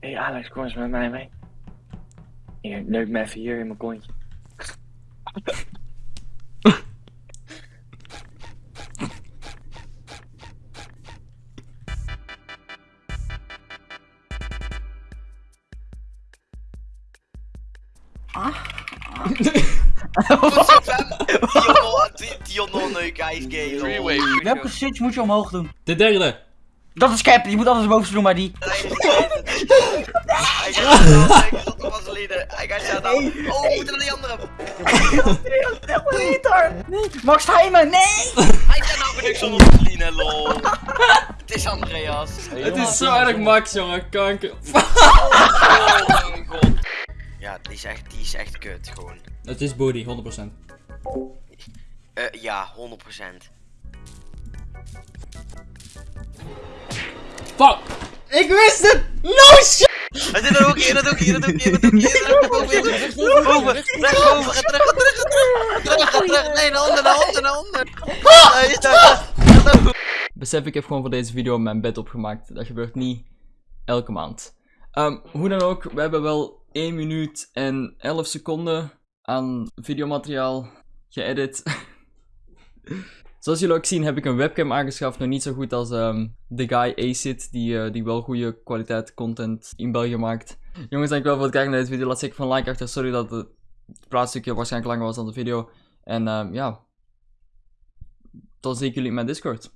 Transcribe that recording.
Hé hey Alex, kom eens met mij mee. Hier, neuk me even hier in mijn kontje. Dionne guys gay. Freeway. Welke switch moet je omhoog doen? De derde. Dat is cap, je moet alles boven doen, maar die. Hij gaat zo was leader. Hij gaat zo down. Oh, we moeten naar die andere. Nee, Max Heijmen, nee! Hij staat nou benuk zonder discipline, lol. Het is Andreas. Het is zo erg Max, jongen. Kanker. Oh mijn god. Ja, die is echt, die is echt kut, gewoon. Het is body, 100%. Eh, ja, 100%. Fuck! Ik wist het shit! Hij zit er ook in, dat ook in, dat ook in, dat ook in, dat ook in. Boven, recht boven, ga terug, ga terug, terug. Terug, terug. Nee, naar onder, naar onder, naar onder. Besef, ik heb gewoon voor deze video mijn bed opgemaakt. Dat gebeurt niet elke maand. Ehm, hoe dan ook, we hebben wel 1 minuut en 11 seconden aan videomateriaal geëdit. Zoals jullie ook zien heb ik een webcam aangeschaft. Nog niet zo goed als ehm, de guy Acid, die, eh, die wel goede kwaliteit content in België maakt. Jongens, dankjewel voor het kijken naar deze video. Laat zeker van like achter. Sorry dat het praatstukje waarschijnlijk langer was dan de video. En ehm, ja, dan zie ik jullie in mijn Discord.